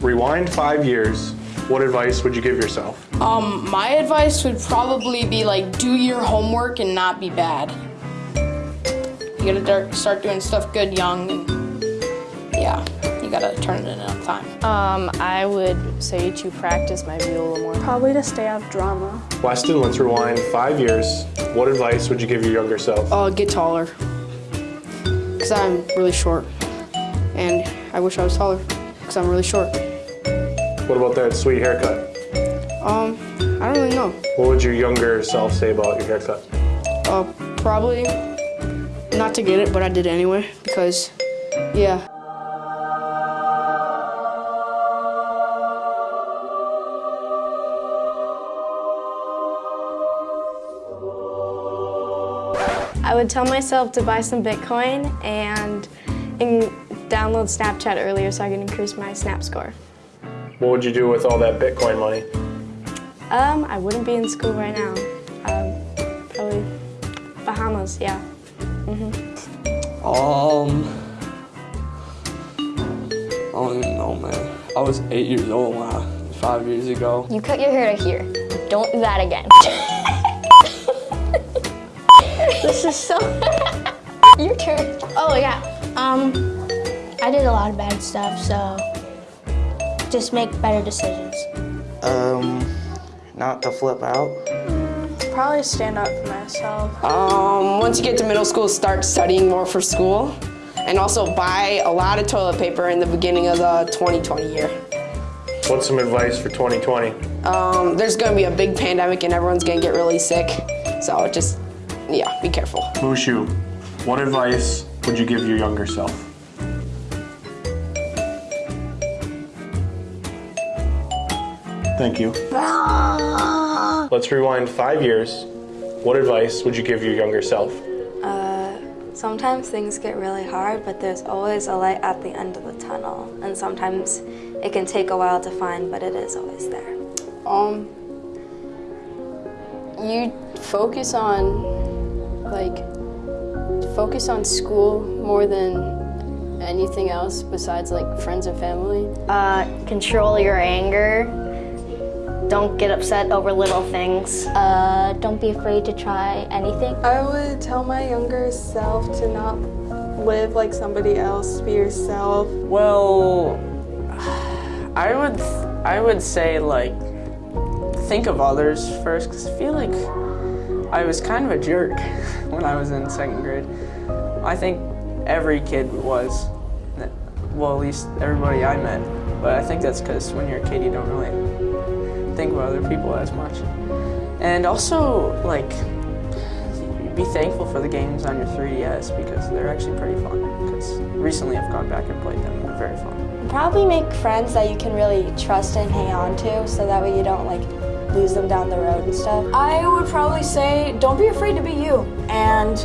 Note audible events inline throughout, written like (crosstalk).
Rewind five years. What advice would you give yourself? Um, my advice would probably be like do your homework and not be bad. You gotta start doing stuff good young and yeah, you gotta turn it in on time. Um, I would say to practice my viola more. Probably to stay out of drama. Weston, let's rewind five years. What advice would you give your younger self? Uh, get taller. Cause I'm really short. And I wish I was taller, cause I'm really short. What about that sweet haircut? Um, I don't really know. What would your younger self say about your haircut? Uh, probably not to get it, but I did anyway because, yeah. I would tell myself to buy some Bitcoin and, and download Snapchat earlier so I can increase my Snap score. What would you do with all that Bitcoin money? Um, I wouldn't be in school right now. Um, probably Bahamas, yeah. Mhm. Um, I don't even know, man. I was eight years old when I, five years ago. You cut your hair to here. Don't do that again. (laughs) this is so. (laughs) your turn. Oh yeah. Um, I did a lot of bad stuff, so just make better decisions. Um, not to flip out. Probably stand up for myself. Um, once you get to middle school, start studying more for school. And also buy a lot of toilet paper in the beginning of the 2020 year. What's some advice for 2020? Um, there's gonna be a big pandemic and everyone's gonna get really sick. So just, yeah, be careful. Mushu, what advice would you give your younger self? Thank you. (laughs) Let's rewind five years. What advice would you give your younger self? Uh, Sometimes things get really hard, but there's always a light at the end of the tunnel. And sometimes it can take a while to find, but it is always there. Um, you focus on, like, focus on school more than anything else besides, like, friends and family. Uh, control your anger. Don't get upset over little things. Uh, don't be afraid to try anything. I would tell my younger self to not live like somebody else, be yourself. Well, I would, I would say like, think of others first, because I feel like I was kind of a jerk (laughs) when I was in second grade. I think every kid was, well, at least everybody I met. But I think that's because when you're a kid, you don't really think about other people as much. And also, like, be thankful for the games on your 3DS because they're actually pretty fun. Because recently I've gone back and played them and they're very fun. Probably make friends that you can really trust and hang on to, so that way you don't like lose them down the road and stuff. I would probably say don't be afraid to be you, and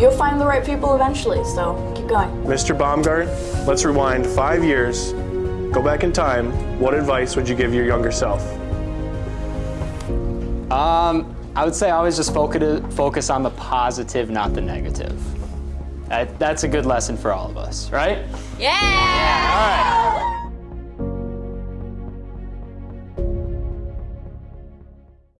you'll find the right people eventually, so keep going. Mr. Baumgart, let's rewind five years. Go back in time. What advice would you give your younger self? Um, I would say always just focus, focus on the positive, not the negative. That, that's a good lesson for all of us, right? Yeah! yeah all right.